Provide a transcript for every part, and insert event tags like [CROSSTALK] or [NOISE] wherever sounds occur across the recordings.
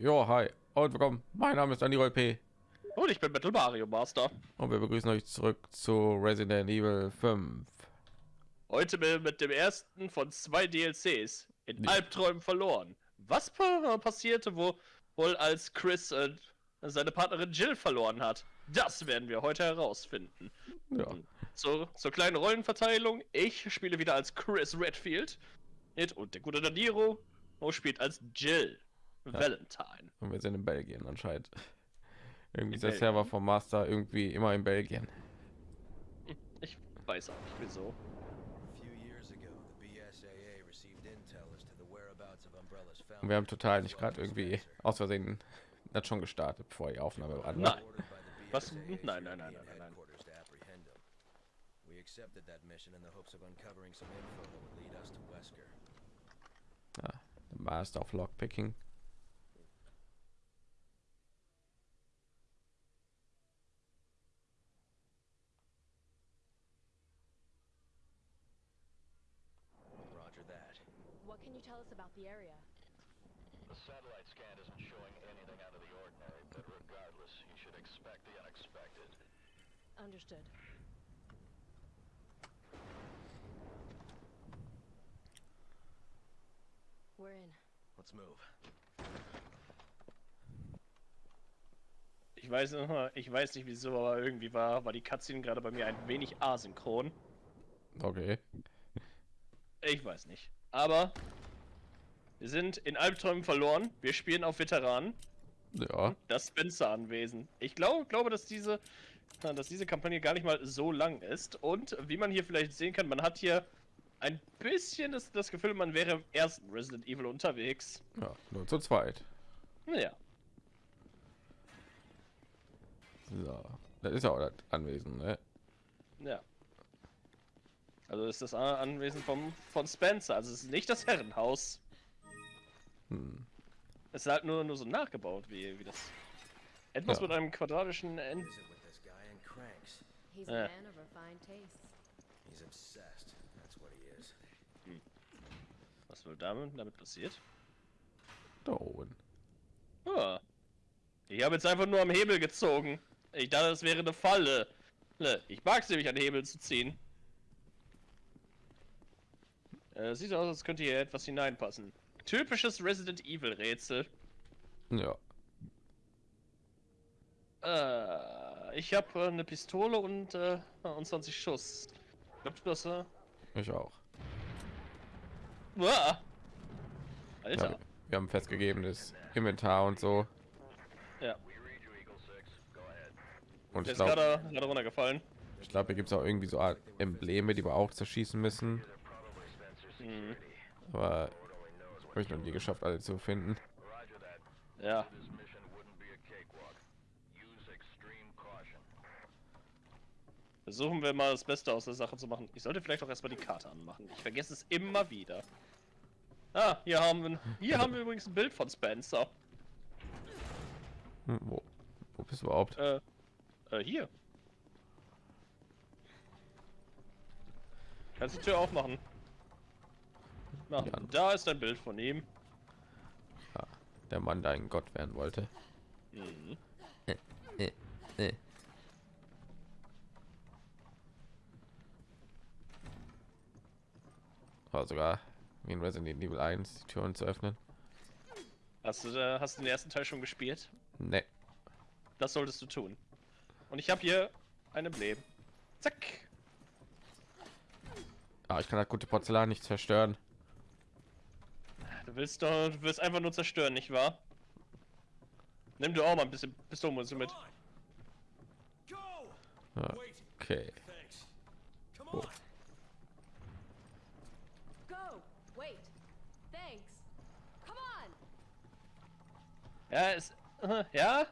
Jo, hi und willkommen. Mein Name ist Andy P. Und ich bin Metal Mario Master. Und wir begrüßen euch zurück zu Resident Evil 5. Heute mit dem ersten von zwei DLCs in Ja. Albträumen verloren. Was pa passierte, wo wohl als Chris äh, seine Partnerin Jill verloren hat? Das werden wir heute herausfinden. Ja, So, zur kleinen Rollenverteilung. Ich spiele wieder als Chris Redfield. Und der gute Daniro spielt als Jill Valentine. und wir sind in Belgien anscheinend. [LAUGHS] Irgendwie In ist der Belgien? Server vom Master irgendwie immer in Belgien. Ich weiß auch nicht wieso. The the of. Und wir haben total nicht gerade irgendwie aus Versehen das schon gestartet, bevor die Aufnahme war. ne? Nein. The Was? Nein, nein, nein, nein, nein, nein. headquarters to apprehend him. We accepted that mission in the hopes of uncovering some info that would lead us to Wesker. The Master of Lockpicking. Roger that. What can you tell us about the area? The satellite scan isn't showing anything out of the ordinary, but regardless, you should expect the unexpected. Understood. We're in. Let's move. Ich weiß, ich weiß nicht wieso, aber irgendwie war, war die Cutscene gerade bei mir ein wenig asynchron. Okay. Ich weiß nicht. Aber wir sind in Albträumen verloren. Wir spielen auf Veteranen. Ja, Das Spencer-Anwesen. Ich glaube, glaube, dass diese, dass diese Kampagne gar nicht mal so lang ist. Und wie man hier vielleicht sehen kann, man hat hier ein bisschen das, das Gefühl, man wäre im ersten Resident Evil unterwegs. ja, nur zu zweit. Naja. So, das ist ja auch das Anwesen, ne? Ja. Also ist das Anwesen vom, von Spencer. Also es ist nicht das Herrenhaus. Hm. Es ist halt nur, nur so nachgebaut, wie, wie das. Etwas Ja. mit einem quadratischen End. He's is. Was wohl damit, damit passiert? Da oben. Ah. Ich habe jetzt einfach nur am Hebel gezogen. Ich dachte, das wäre eine Falle. Ne, Ich mag es nämlich an Hebel zu ziehen. Äh, sieht aus, als könnte hier etwas hineinpassen. Typisches Resident Evil Rätsel. Ja, Äh, ich habe äh, eine Pistole und, äh, und 20 Schuss. Ich glaub, du hast, äh, ich auch. Uah. Alter. Ja, wir haben festgegebenes Inventar und so. Ja. Und Der ich ist glaube, gerade gerade runtergefallen. ich glaube, hier gibt es auch irgendwie so Art Embleme, die wir auch zerschießen müssen. Hm. Aber habe ich noch nie geschafft, alle zu finden. Ja. Versuchen wir mal das Beste aus der Sache zu machen. Ich sollte vielleicht auch erstmal die Karte anmachen. Ich vergesse es immer wieder. Ah, hier haben wir, hier haben wir übrigens ein Bild von Spencer. Hm, wo, wo bist du überhaupt? Äh, äh, hier. Kannst die Tür aufmachen? Ja. da ist ein Bild von ihm. Der Mann, der ein Gott werden wollte. Mhm. Äh, äh. War sogar wie in Resident Evil 1 die Türen zu öffnen. Hast du, äh, hast du den ersten Teil schon gespielt? Ne, Das solltest du tun. Und ich habe hier ein Emblem. Zack. ah, ich kann das gute Porzellan nicht zerstören. Du willst doch, du willst einfach nur zerstören, nicht wahr? Nimm du auch mal ein bisschen Pistolenmunition mit. Ja, Okay. Oh! Ja, äh, ja.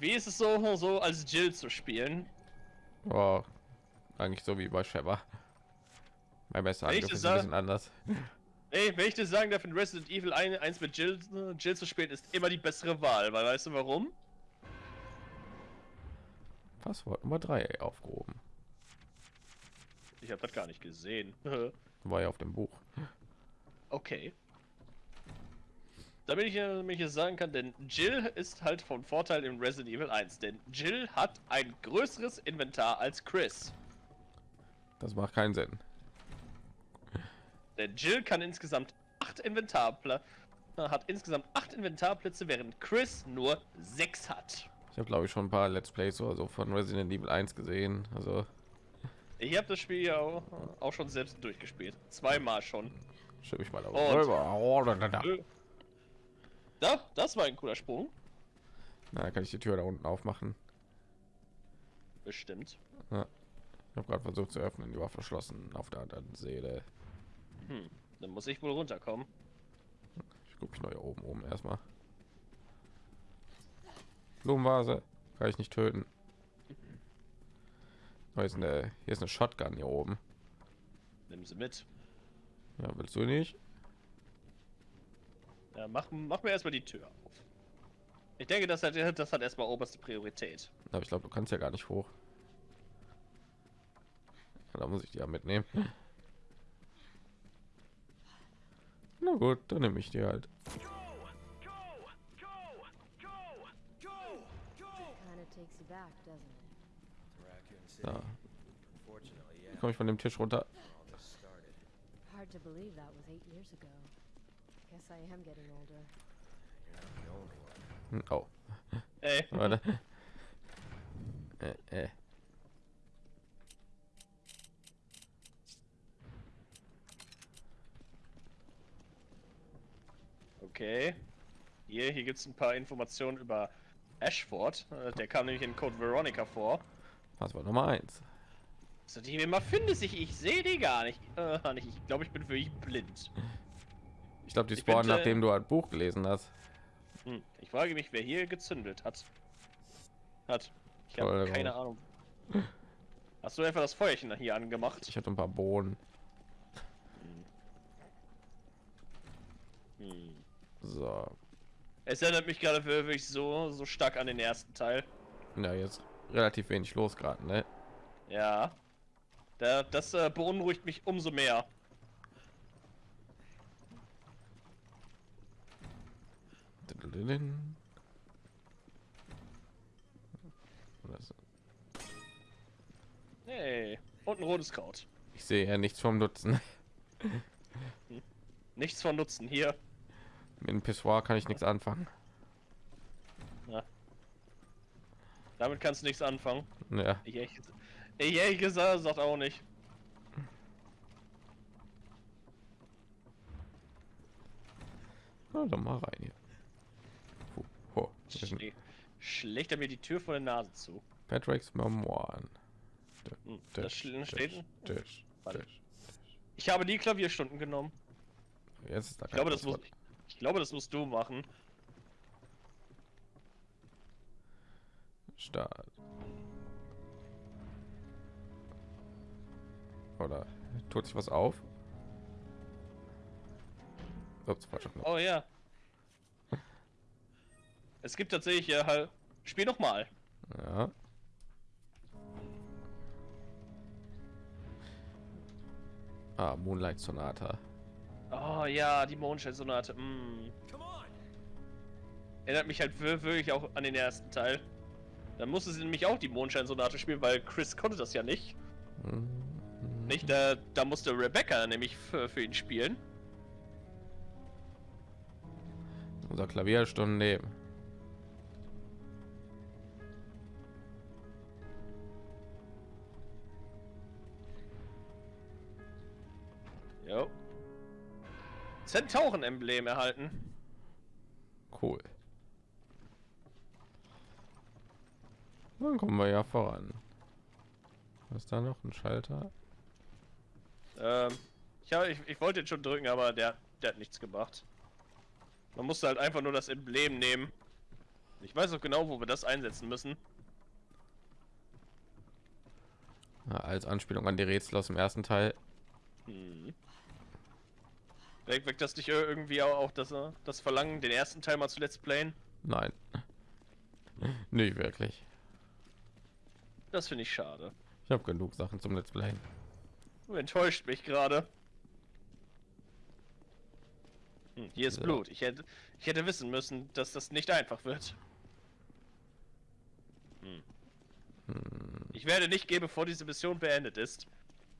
Wie ist es so, so als Jill zu spielen? oh, eigentlich so wie bei Sheva. Mein bester Angriff das ist ein bisschen anders. Ey, wenn ich dir sagen darf, in Resident Evil 1, 1 mit Jill, Jill zu spielen, ist immer die bessere Wahl, weil weißt du warum? Passwort Nummer 3 aufgehoben. Ich habe das gar nicht gesehen. [LAUGHS] War ja auf dem Buch. okay. Damit ich, äh, damit ich es sagen kann, denn Jill ist halt von Vorteil in Resident Evil 1, denn Jill hat ein größeres Inventar als Chris. Das macht keinen Sinn. Denn Jill kann insgesamt acht Inventarplätze, hat insgesamt acht Inventarplätze, während Chris nur sechs hat. Ich habe glaube ich schon ein paar Let's Plays oder so von Resident Evil 1 gesehen. Also Ich habe das Spiel ja auch, auch schon selbst durchgespielt. Zweimal schon. schiebe ich mal Und- darüber. Oh, da, da, da. Da, das war ein cooler Sprung. Na, kann ich die Tür da unten aufmachen. Bestimmt. Ich habe gerade versucht zu öffnen, die war verschlossen auf der anderen Seele. Hm. Dann muss ich wohl runterkommen. Ich gucke mich neu oben oben erstmal. Blumenvase kann ich nicht töten. Oh, hier ist eine hier ist eine Shotgun hier oben. Nimm sie mit. Ja, willst du nicht? Ja, mach, mach mir erstmal die Tür auf. Ich denke, das hat, das hat erstmal oberste Priorität. Aber ich glaube, du kannst ja gar nicht hoch. Da muss ich die ja mitnehmen. Na gut, dann nehme ich die halt. Yeah. Komme ich von dem Tisch runter? Hard to believe that was eight years ago. Guess I am getting older. Hm, Oh, Ey, warte. [LAUGHS] Äh, äh. Okay. Hier, hier gibt es ein paar Informationen über Ashford. Äh, Der kam nämlich in Code Veronica vor. Was war Nummer eins? So, die immer findest ich, ich sehe die gar nicht. Äh, nicht. Ich glaube, ich bin wirklich blind. Ich glaube, die Ich spawnen, bin, äh, nachdem du ein Buch gelesen hast. Hm. Ich frage mich, wer hier gezündelt hat. Hat. Ich habe keine. Ahnung. Hast du einfach das Feuerchen hier angemacht? Ich hatte ein paar Bohnen. Hm. So, Es erinnert mich gerade wirklich so, so stark an den ersten Teil. ja jetzt relativ wenig los gerade, ne? Ja. Da, das äh, beunruhigt mich umso mehr. Hey. Und ein rotes Kraut. Ich sehe ja nichts vom Nutzen. Nichts von Nutzen hier. Mit dem Pissoir kann ich nichts anfangen. Damit kannst du nichts anfangen. Ja, Ich ehrlich, ich ehrlich gesagt sagt auch nicht. Na, dann mal rein hier. Oh, ein Schlä schlägt er mir die Tür vor der Nase zu. Patrick's Memoiren. Hm, das steht. Ich habe die Klavierstunden genommen. Jetzt ist da Ich glaube, das muss, Passwort. Ich glaube, das musst du machen. Start. Oder tut sich was auf? Ups. Oh ja. Es gibt tatsächlich ja halt. Spiel noch mal. Ja. Ah, Moonlight Sonata. Oh ja, die Mondschein-Sonate. Mm. Erinnert mich halt wir- wirklich auch an den ersten Teil. Dann musste sie nämlich auch die Mondschein-Sonate spielen, weil Chris konnte das ja nicht. Hm. Nicht, da, da musste Rebecca nämlich für, für ihn spielen. Unser Klavierstunden Zentauren-Emblem erhalten. Cool. Dann kommen wir ja voran. Was da noch ein Schalter? Ähm, ich, hab, ich, ich wollte ihn schon drücken, aber der, der hat nichts gemacht. Man musste halt einfach nur das Emblem nehmen. Ich weiß auch genau, wo wir das einsetzen müssen. Ja, als Anspielung an die Rätsel aus dem ersten Teil. Hm. Weg, weg das nicht ir- irgendwie auch, das, äh, das Verlangen, den ersten Teil mal zu Let's Playen? Nein. Nicht wirklich. Das finde ich schade. Ich habe genug Sachen zum Let's Play. Du enttäuscht mich gerade. Hm, hier ist So. Blut. Ich hätte, ich hätte wissen müssen, dass das nicht einfach wird. Hm. Ich werde nicht gehen, bevor diese Mission beendet ist.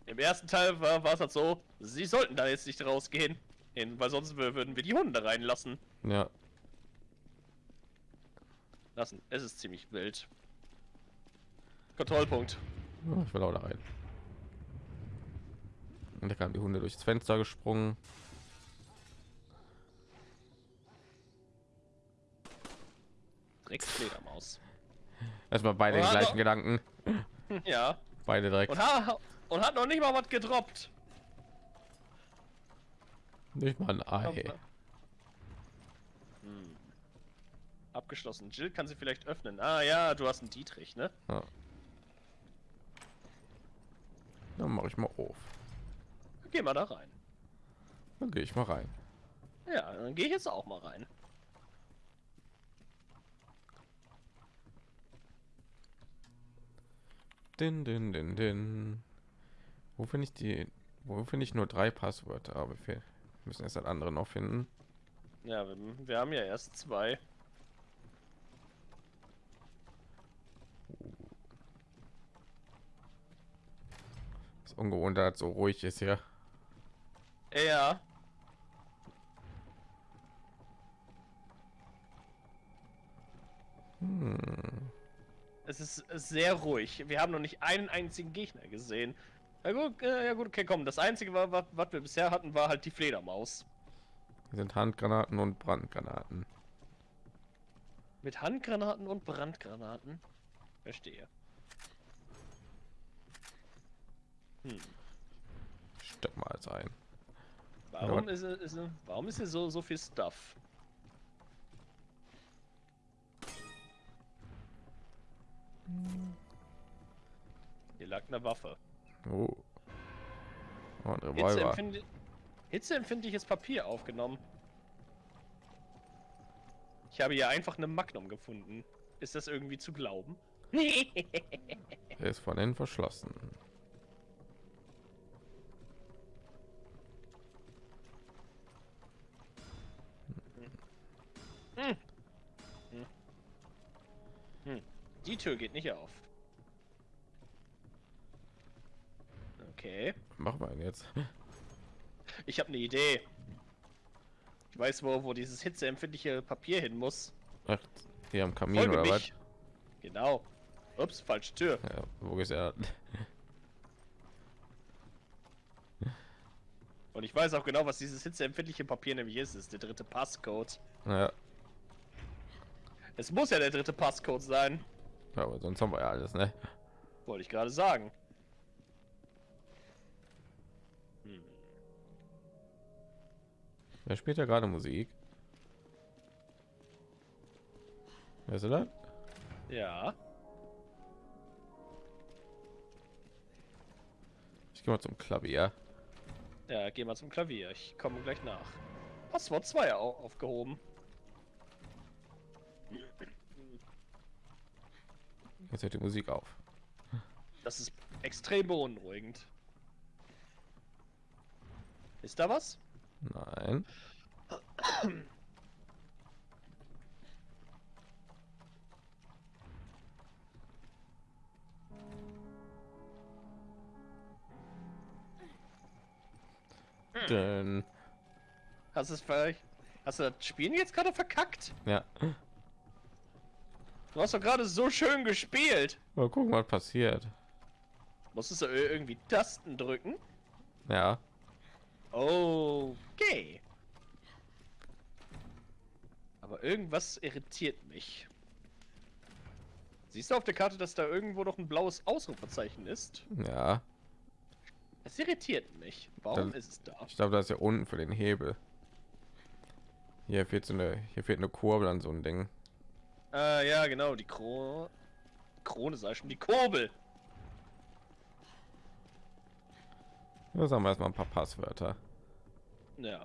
Im ersten Teil war, war es halt so, sie sollten da jetzt nicht rausgehen. Hin, weil sonst wür- würden wir die Hunde reinlassen. Ja, Lassen. Es ist ziemlich wild. Kontrollpunkt. Ich will auch da rein. Und da kamen die Hunde durchs Fenster gesprungen. Drecksfledermaus. Erstmal beide den gleichen hallo. Gedanken. [LAUGHS] Ja. Beide direkt. Und, ha und hat noch nicht mal was gedroppt. Nicht mal ein Ei. Hm. Abgeschlossen. Jill kann sie vielleicht öffnen. Ah ja, du hast einen Dietrich, ne? Ja. Dann mache ich mal auf. Geh mal da rein. Dann gehe ich mal rein. Ja, dann gehe ich jetzt auch mal rein. Din, din, din, din. Wo finde ich die? Wo finde ich nur drei Passwörter? Aber wir fe- müssen erst das andere noch finden. Ja, wir, wir haben ja erst zwei. Ist ungewohnt, dass so ruhig ist hier. Ja. Hm. Es ist sehr ruhig. Wir haben noch nicht einen einzigen Gegner gesehen. Ja gut, äh, ja gut, okay, komm. Das einzige, wa- wa- was wir bisher hatten, war halt die Fledermaus. Hier sind Handgranaten und Brandgranaten. Mit Handgranaten und Brandgranaten. Verstehe. Hm. Steck mal alles ein. Warum Ja. ist, es- ist, es- warum ist hier so, so viel Stuff? Hier lag eine Waffe. Oh. Oh, ein Revolver. Hitzeempfindliches Papier aufgenommen. Ich habe hier einfach eine Magnum gefunden. Ist das irgendwie zu glauben? [LAUGHS] Er ist von innen verschlossen. Die Tür geht nicht auf. Okay. Was machen wir jetzt? Ich habe eine Idee. Ich weiß, wo, wo dieses hitzeempfindliche Papier hin muss. Ach, hier am Kamin Folge oder was? mich. Genau. Ups, falsche Tür. Ja, wo ist er? Und ich weiß auch genau, was dieses hitzeempfindliche Papier nämlich ist. Es ist der dritte Passcode. Ja, Es muss ja der dritte Passcode sein. ja, aber sonst haben wir ja alles, ne? Wollte ich gerade sagen. Wer spielt ja gerade Musik? Wer ist das? Ja. Ich gehe mal zum Klavier. Ja, geh mal zum Klavier. Ich komme gleich nach. Passwort 2 au aufgehoben. Jetzt hört die Musik auf. Das ist extrem beunruhigend. Ist da was? Nein. Denn, Hast du es vielleicht. Hast du das Spielen jetzt gerade verkackt? ja. Du hast doch gerade so schön gespielt. Mal gucken, was passiert. Musstest du ir- irgendwie Tasten drücken? Ja. Okay. Aber irgendwas irritiert mich. Siehst du auf der Karte, dass da irgendwo noch ein blaues Ausrufezeichen ist? Ja. Es irritiert mich. Warum Das- ist es da? Ich glaube, das ist ja unten für den Hebel. Hier fehlt so eine, hier fehlt eine Kurbel an so ein Ding. Äh, ja, genau, die Krone. Krone sei schon, die Kurbel. Da sagen wir erstmal ein paar Passwörter. Ja.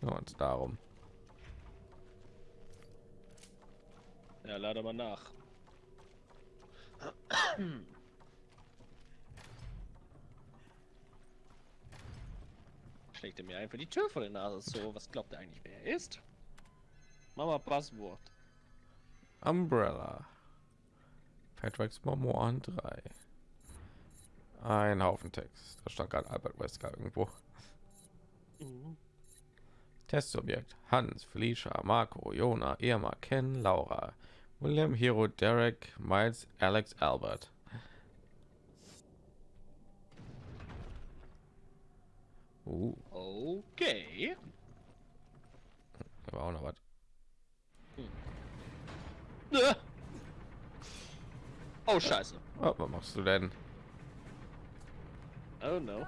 Und darum. Ja, lade mal nach. schlägt er mir einfach die Tür vor der Nase. So, was glaubt er eigentlich, wer er ist? Mama Passwort. Umbrella. Patrick's Memoiren 3. Ein Haufen Text. Da stand gerade Albert Wesker irgendwo. Mhm. Testobjekt. Hans, Felicia, Marco, Jona, Irma, Ken, Laura, William, Hero, Derek, Miles, Alex, Albert. Uh, Okay. da war auch noch was. Äh. Oh, scheiße. Oh, was machst du denn? Oh no.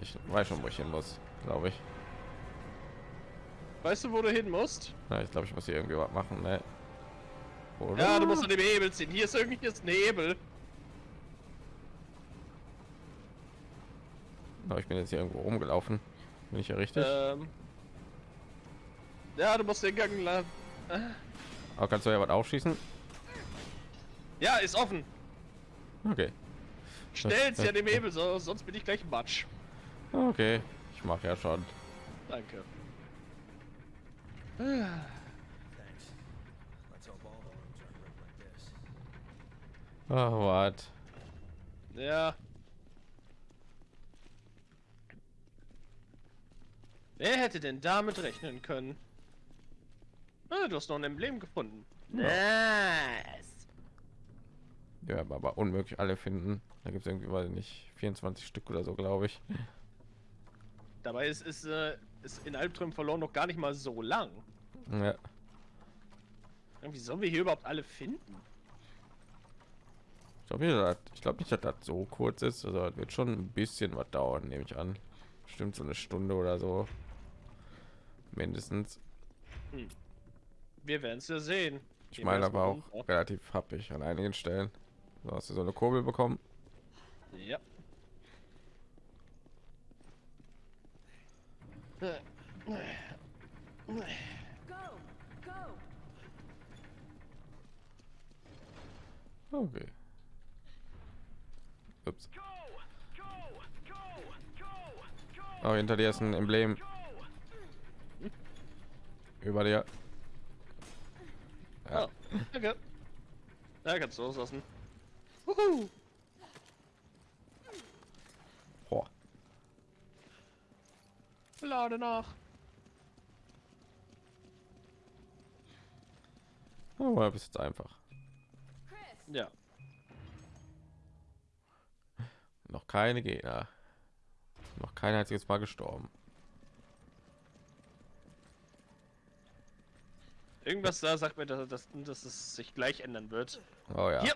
Ich weiß schon, wo ich hin muss, glaube ich. Weißt du, wo du hin musst? Na, ich glaube, ich muss hier irgendwie was machen. Ne? Oder? Ja, du musst an dem Hebel ziehen. Hier ist irgendwie jetzt ein Hebel. Ich bin jetzt hier irgendwo rumgelaufen. Bin ich ja richtig? Ähm. Ja, du musst den Gang lang. Aber kannst du ja was aufschießen? Ja, ist offen. Okay. Schnell sie an dem Hebel, so, sonst bin ich gleich Matsch. Okay. Ich mache ja schon. Danke. This. Oh, was? Ja. Wer hätte denn damit rechnen können? Ah, du hast noch ein Emblem gefunden. Nice. Ja, aber, aber unmöglich alle finden. Da gibt es irgendwie, weiß ich nicht, 24 Stück oder so, glaube ich. Dabei ist, ist, äh, ist in Albträumen verloren noch gar nicht mal so lang. Ja. Wie sollen wir hier überhaupt alle finden? Ich glaube ich glaub nicht, dass das so kurz ist. Also das wird schon ein bisschen was dauern, nehme ich an. Stimmt so eine Stunde oder so. Mindestens. Wir werden es ja sehen. Ich meine aber auch runter. relativ happig an einigen Stellen. So hast du so eine Kurbel bekommen. Ja. Okay. Ups. Oh, hinter dir ist ein Emblem. Über dir. Ja. Oh, danke. Ja, kannst du loslassen. Wuhu. Boah. Lade nach. Oh, aber bis jetzt einfach. Ja. Noch keine Gegner. Noch kein einziges Mal gestorben. Irgendwas da sagt mir, dass, dass, dass es sich gleich ändern wird. Oh ja. Hier.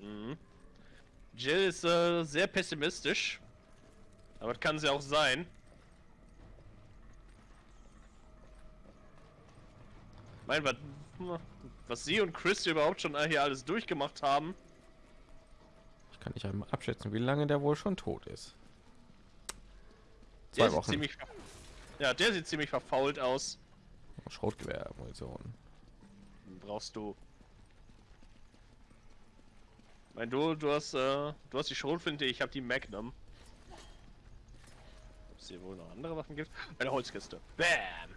Mhm. Jill ist äh, sehr pessimistisch. Aber das kann sie auch sein. Mein, was, was sie und Chris überhaupt schon hier alles durchgemacht haben. Ich kann nicht einmal abschätzen, wie lange der wohl schon tot ist. Der Zwei sieht Wochen. ziemlich. Ja, der sieht ziemlich verfault aus. Schrotgewehr, Munition. Brauchst du. Mein du, du hast, äh, du hast die Schrotflinte, ich habe die Magnum. Ob es hier wohl noch andere Waffen gibt? Eine Holzkiste. Bam!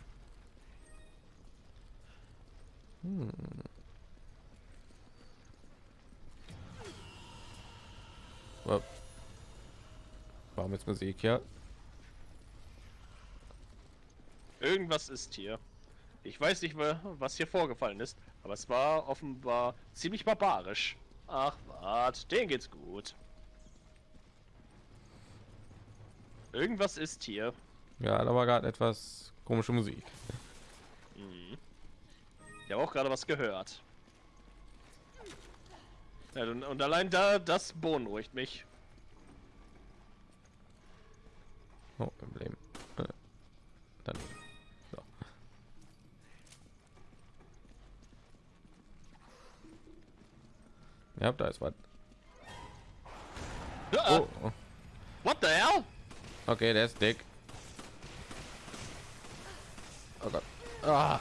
Wa- Warum jetzt Musik ja? Irgendwas ist hier. Ich weiß nicht, wa- was hier vorgefallen ist, aber es war offenbar ziemlich barbarisch. Ach, wart, denen geht's gut. Irgendwas ist hier. Ja, da war gerade etwas komische Musik. Mhm. Ich habe auch gerade was gehört. Ja, und, und allein da, das beunruhigt mich. Oh, Emblem. Äh, Dann. Ja, da ist was. Oh, oh. What the hell? okay, der ist dick. Ah,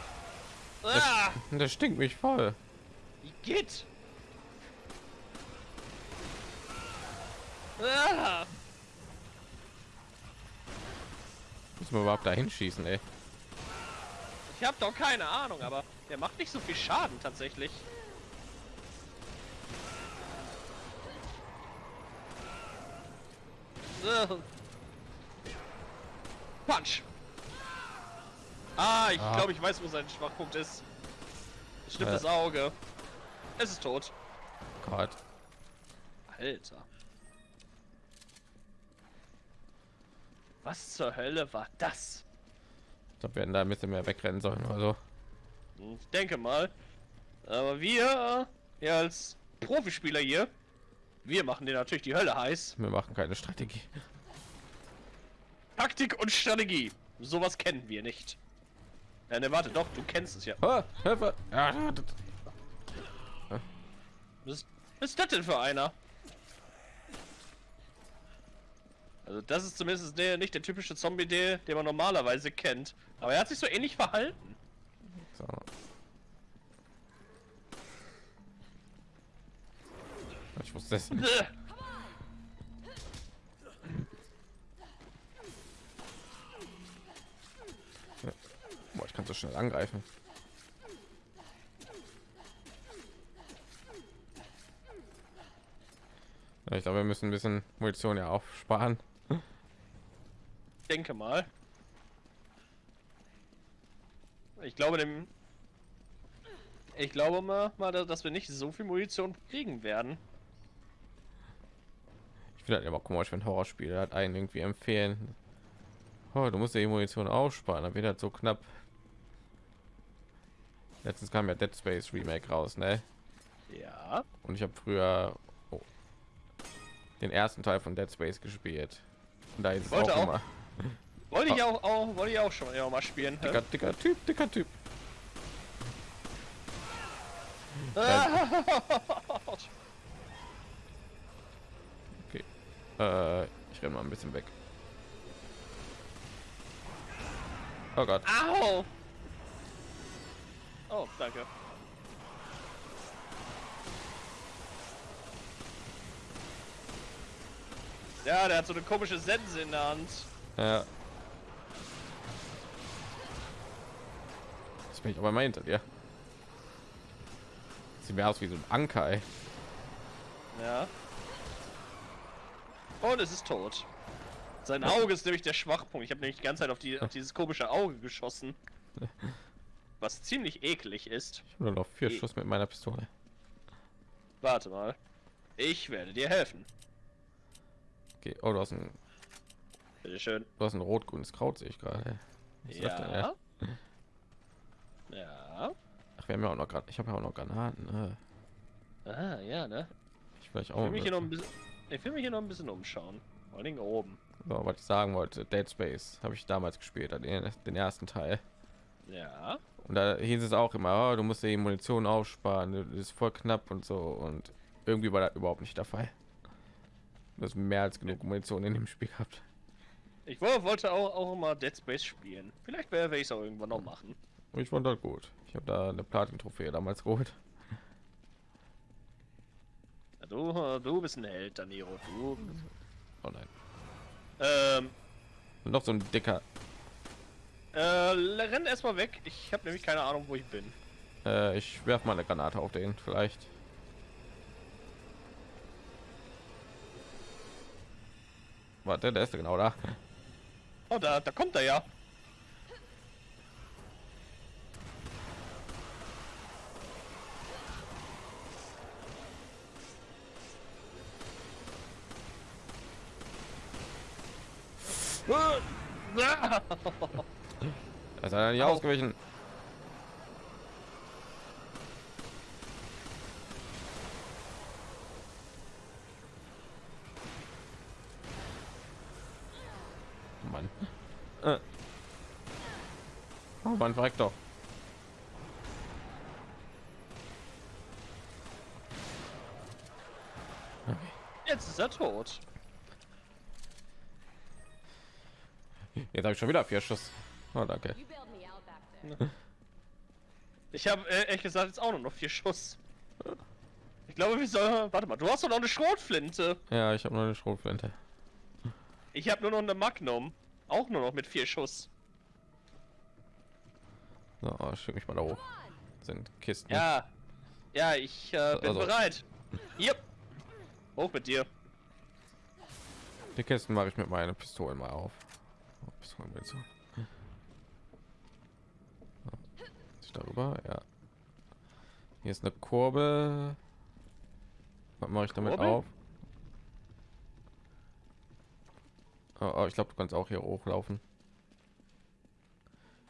Ah, das stinkt mich voll. wie geht? Ah, Muss man überhaupt dahin schießen, ey. ich habe doch keine Ahnung, aber der macht nicht so viel Schaden tatsächlich. Punch. Ah, ich Ah. glaube, ich weiß, wo sein Schwachpunkt ist. Stimmt Äh. das Auge. Es ist tot. Gott. Alter. Was zur Hölle war das? Ich glaube, wir hätten da ein bisschen mehr wegrennen sollen oder so. Ich denke mal. Aber wir, äh, ja, als Profispieler hier, wir machen dir natürlich die Hölle heiß. Wir machen keine Strategie. Taktik und Strategie. Sowas kennen wir nicht. Ja, ne, warte, doch, du kennst es ja. Ah, Hilfe! Ja, das- Was ist, was ist das denn für einer? Also das ist zumindest der, nicht der typische Zombie, der, den man normalerweise kennt. Aber er hat sich so ähnlich verhalten. so. Ich wusste es. Bäh. Boah, ich kann so schnell angreifen. Ich glaube, wir müssen ein bisschen Munition ja aufsparen. denke mal. Ich glaube dem. Ich glaube mal, dass wir nicht so viel Munition kriegen werden. Ich finde halt immer komisch, wenn Horrorspiele halt einen irgendwie empfehlen. Oh, du musst die Munition aufsparen, dann wird halt so knapp. Letztens kam ja Dead Space Remake raus, ne? Ja. Und ich habe früher oh, den ersten Teil von Dead Space gespielt. Und da ist Wollte auch, auch. immer Wollte ich auch, auch wollte ich auch schon ja, mal spielen. dicker, dicker Typ, dicker Typ. [LAUGHS] Okay. [LAUGHS] Äh, ich renne mal ein bisschen weg. Oh Gott. Au! Oh, danke. Ja, der hat so eine komische Sense in der Hand. Ja. Jetzt bin ich aber mal hinter dir. Sieht mir aus wie so ein Anker, ey. Ja. Und es ist tot. Sein Auge ist nämlich der Schwachpunkt. Ich habe nämlich die ganze Zeit auf, die, [LAUGHS] auf dieses komische Auge geschossen. [LAUGHS] Was ziemlich eklig ist. Ich habe nur noch vier Eh. Schuss mit meiner Pistole. Warte mal. Ich werde dir helfen. Okay. Oh, du hast ein, Bitte schön. du hast ein rot-grünes Kraut, sehe ich gerade. Ja. Ja. Ach, wir haben ja auch noch gerade. Ich habe ja auch noch Granaten. Ne? Ah, ja, ne? Ich vielleicht Ich auch. will mich hier Noch ein bisschen, ich will mich hier noch ein bisschen umschauen. Vor Dingen oben. so, was ich sagen wollte. Dead Space habe ich damals gespielt, den, den ersten Teil. Ja. Und da hieß es auch immer, oh, du musst die Munition aufsparen, das ist voll knapp und so. Und irgendwie war das überhaupt nicht der Fall. Du hast mehr als genug Munition in dem Spiel gehabt. Ich wo- wollte auch, auch mal Dead Space spielen. Vielleicht werde ich es auch irgendwann noch machen. Ich fand das gut. Ich habe da eine Platin-Trophäe damals geholt. Du, du bist ein Held, Daniro. Du. Oh nein. Ähm, noch so ein dicker. äh, renn erstmal weg. Ich habe nämlich keine Ahnung, wo ich bin. Äh, ich werf mal eine Granate auf den, vielleicht. Warte, der ist genau da. Oh, da, da kommt er ja. Er ist er nicht Au. ausgewichen. Mann. Äh. Oh Mann, verreck doch. Jetzt ist er tot. [LAUGHS] Jetzt habe ich schon wieder vier Schuss. Oh, danke. [LAUGHS] Ich habe äh, ehrlich gesagt jetzt auch nur noch vier Schuss. Ich glaube, wir sollen. Warte mal, du hast doch noch eine Schrotflinte. Ja, ich habe nur eine Schrotflinte. Ich habe nur noch eine Magnum. Auch nur noch mit vier Schuss. So, schick mich mal da hoch. Das sind Kisten. Ja. Ja, ich äh, bin Also. bereit. Yep. Hoch mit dir. Die Kisten mache ich mit meinen Pistolen mal auf. Oh, Pistolenmunition. So. Ist darüber, ja. Hier ist eine Kurbel. Was mache ich damit Kurbel? auf? Oh, oh, ich glaube, du kannst auch hier hochlaufen.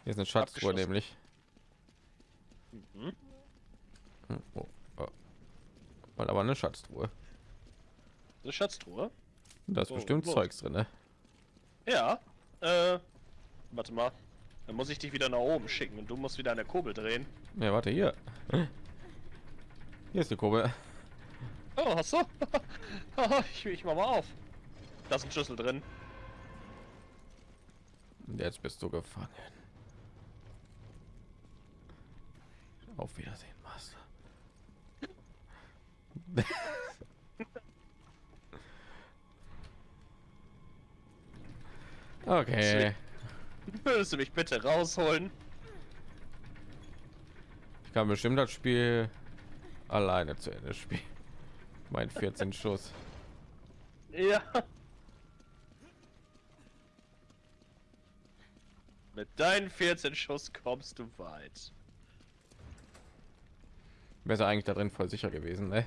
Hier ist eine Schatztruhe Abgeschlossen. nämlich. Mhm. Hm, Oh, oh. Aber eine Schatztruhe. Eine Schatztruhe. Da ist bestimmt los. Zeugs drin, ne? Ja. Äh. Warte mal. Dann muss ich dich wieder nach oben schicken und du musst wieder an der Kurbel drehen. Ja, warte hier. Hier ist die Kurbel. Oh, hast du? [LAUGHS] ich, ich mach mal auf. Da ist ein Schlüssel drin. Jetzt bist du gefangen. Auf Wiedersehen, Master. Okay. [LAUGHS] Würdest du mich bitte rausholen? Ich kann bestimmt das Spiel alleine zu Ende spielen. Mein 14 Schuss. Ja. Mit deinen 14 Schuss kommst du weit. Wäre eigentlich da drin voll sicher gewesen, ne?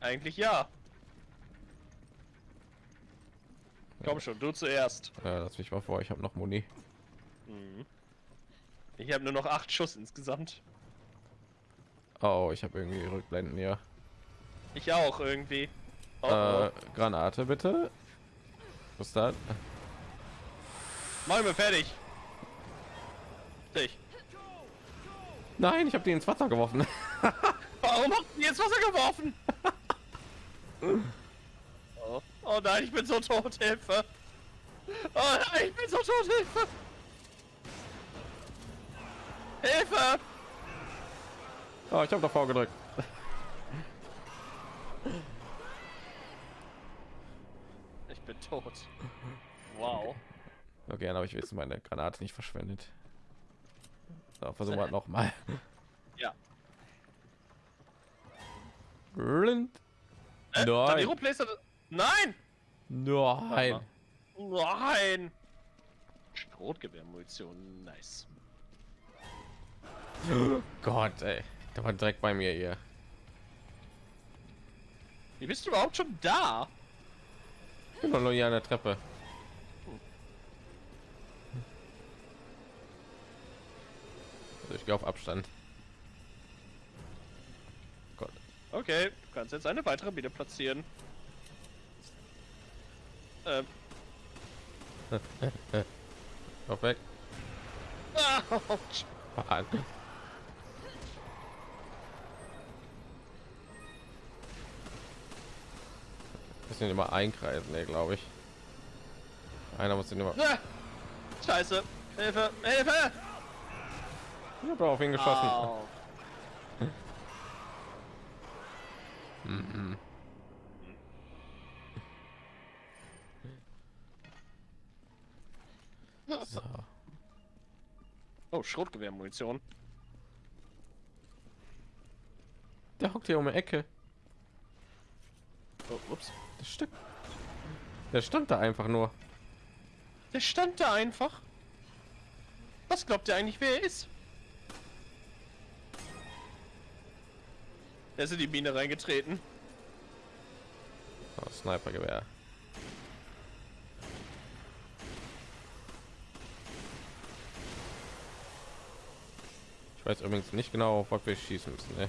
Eigentlich ja. Komm schon, du zuerst. Ja, lass mich mal vor, ich habe noch Muni. Mhm. Ich habe nur noch acht Schuss insgesamt. Oh, ich habe irgendwie Rückblenden hier. Ich auch irgendwie. Oh, Äh, oh. Granate bitte. Was ist das? Mach mir fertig. Dich. Nein, ich habe die ins Wasser geworfen. [LAUGHS] Warum hast du jetzt Wasser geworfen? [LAUGHS] oh. nein, ich bin so tot, Hilfe. Oh nein, ich bin so tot, Hilfe. Hilfe! Oh, ich habe davor gedrückt. Ich bin tot. Wow. Okay, dann habe ich jetzt meine Granate nicht verschwendet. So, versuchen wir noch mal. Ja. Blind. Äh, Nein. Danilo. Nein! Nein. Nein! Schrotgewehrmunition, nice. [GASPS] Gott, ey. Der war direkt bei mir hier. Wie bist du überhaupt schon da? Ich bin nur hier an der Treppe. Also ich gehe auf Abstand. Gott. Okay, du kannst jetzt eine weitere Biene platzieren. Ähm. [LAUGHS] Auf weg. Mann. Müssen immer einkreisen, ne, glaube ich. Einer muss den immer. Ah, Scheiße. Hilfe, Hilfe! Ich habe auf ihn geschossen. [LAUGHS] Au. Mhm. So. [LAUGHS] Oh, Schrotgewehrmunition. Der hockt hier um die Ecke. Oh, ups. Das Stück. Der stand da einfach nur. Der stand da einfach. Was glaubt ihr eigentlich, wer er ist? Er ist in die Mine reingetreten. Oh, Snipergewehr. Weiß übrigens nicht genau, was wir schießen müssen. Ne?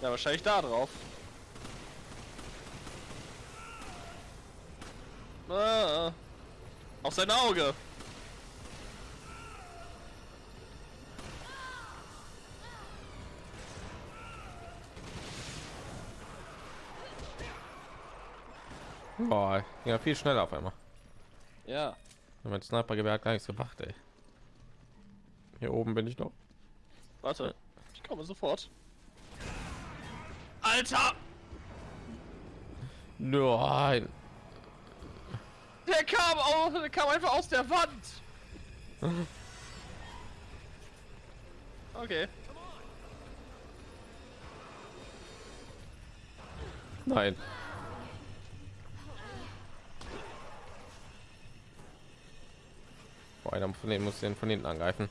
Ja, wahrscheinlich da drauf. Ah, auf sein Auge. Boah, ja, viel schneller auf einmal. Ja. Mein Snipergewehr hat gar nichts gemacht, ey. Hier oben bin ich noch. Warte, ich komme sofort. Alter! Nein. Der kam, auch, der kam einfach aus der Wand. Okay. Nein. Boah, einer von denen muss den von hinten angreifen.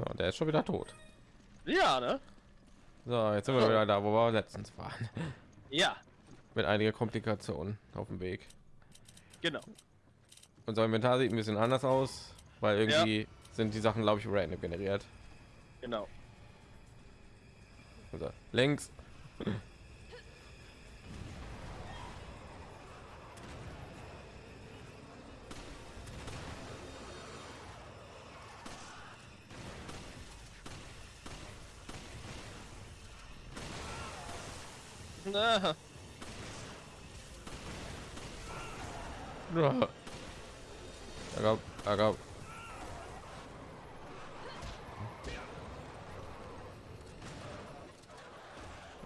So, der ist schon wieder tot. Ja, ne? So, jetzt sind wir wieder da, wo wir letztens waren. Ja, Mit einigen Komplikationen auf dem Weg. genau. Unser Inventar sieht ein bisschen anders aus, weil irgendwie sind die Sachen, glaube ich, random generiert. Genau. Also, links. Aga, aga.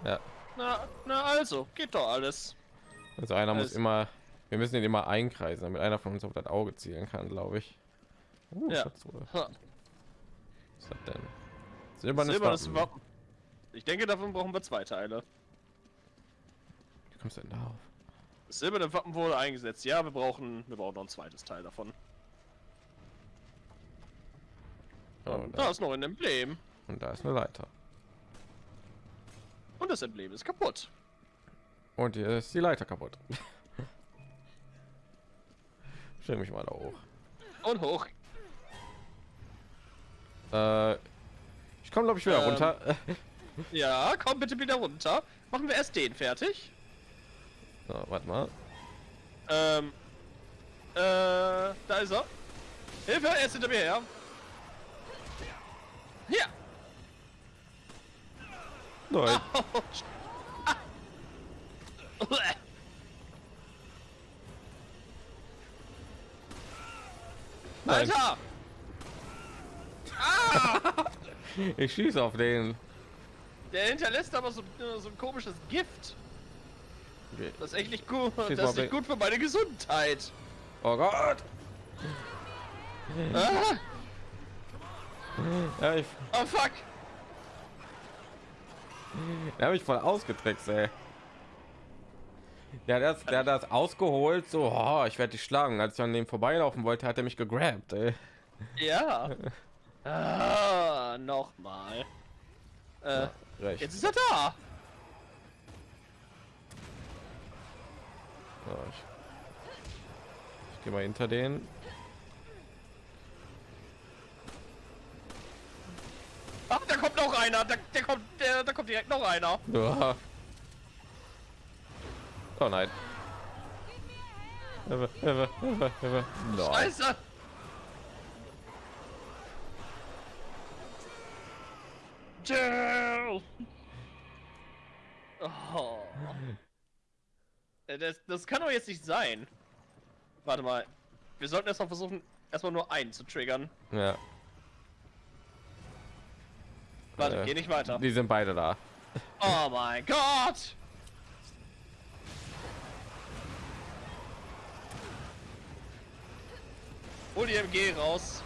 Ja, na, na also, geht doch alles. also einer muss Also- immer, wir müssen ihn immer einkreisen, damit einer von uns auf das Auge zielen kann, glaube ich. Uh, Ja. Was das denn? Silbernes, Silbernes. Wappen. Ich denke, davon brauchen wir zwei Teile. Kommst du denn darauf? Das silberne Wappen wurde eingesetzt. Ja, wir brauchen, wir brauchen noch ein zweites Teil davon. Oh, da ist noch ein Emblem. und da ist eine Leiter. Und das Emblem ist kaputt. Und hier ist die Leiter kaputt. [LAUGHS] Stell mich mal da hoch. Und hoch. Äh, ich komme glaube ich wieder Ähm. runter. [LAUGHS] Ja, komm bitte wieder runter. Machen wir erst den fertig. So, warte mal. Ähm. Äh, da ist er. Hilfe, er ist hinter mir her. Hier. Nein. Ah. Nein. Alter! Ah! [LAUGHS] Ich schieße auf den. Der hinterlässt aber so, so ein komisches Gift. Das ist echt nicht gut. Das ist nicht gut für meine Gesundheit. Oh Gott. Ah, Ja, ich oh fuck. der habe ich voll ausgetrickst, ey. Ja, der, hat- der hat das ausgeholt, so, oh, ich werde dich schlagen. Als ich an dem vorbeilaufen wollte, hat er mich gegrabt, ey. Ja. [LAUGHS] Ah, nochmal. Äh, Recht. jetzt ist er da. So, ich ich gehe mal hinter den. Ach, da kommt noch einer. Da, der kommt, der, da kommt direkt noch einer. Ja. Oh nein. Nein. Scheiße. Jill. Oh. Äh, Das, das kann doch jetzt nicht sein. Warte mal. Wir sollten erstmal versuchen, erstmal nur einen zu triggern. Ja, Warte, Äh, geh nicht weiter. die sind beide da. Oh mein Gott! Hol die MG raus.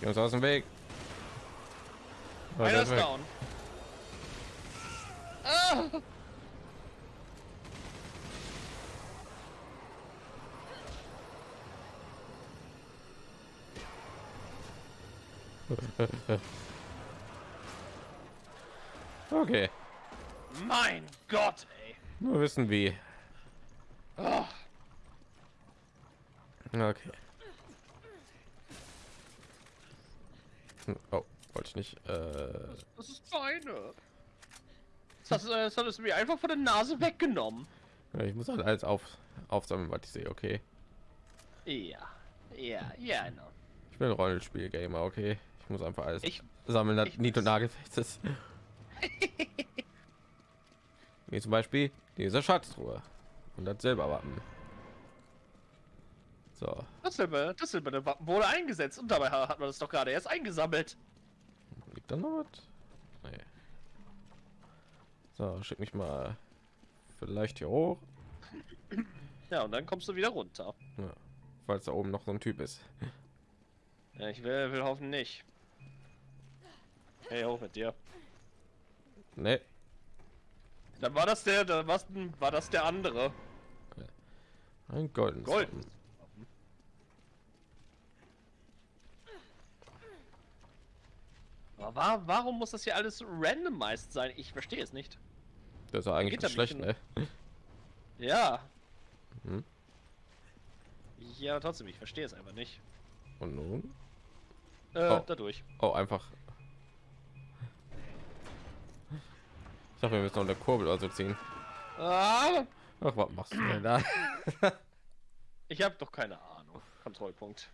Geh uns aus dem Weg. Oh, Einer ist ist weg. down. Ah! [LAUGHS] Okay, Mein Gott, ey. nur wissen wie. Ah, Okay. Oh, wollte ich nicht. Äh, Das ist meine. Das, äh, das hat es mir einfach von der Nase weggenommen. ja, ich muss halt alles auf, aufsammeln, was ich sehe. Okay. Ja. Ja, ja, genau. Ich bin ein Rollenspiel-Gamer, okay. Ich muss einfach alles Ich, sammeln, das Niet- und Nagelfest ist. [LAUGHS] Wie zum Beispiel diese Schatztruhe und das Silberwappen. So, das Silber, das silberne Wappen wurde eingesetzt und dabei ha- hat man das doch gerade erst eingesammelt. liegt da noch was? Nee. So, schick mich mal vielleicht hier hoch, Ja, und dann kommst du wieder runter. falls da oben noch so ein Typ ist. Ja, ich will, will hoffen nicht. Hey, hoch mit dir. Nee, Dann war das der, da war, war das der andere. ein goldenes Gold. Wappen. Aber wa- warum muss das hier alles randomized sein? Ich verstehe es nicht. Das ist ja eigentlich da schlecht, ne? Ja. Hm. Ja, trotzdem, ich verstehe es einfach nicht. Und nun? Äh, Oh. dadurch. Oh, einfach. Ich dachte, wir müssen noch eine Kurbel also ziehen. Ah, Ach, was machst du denn da? ich habe doch keine Ahnung. Kontrollpunkt.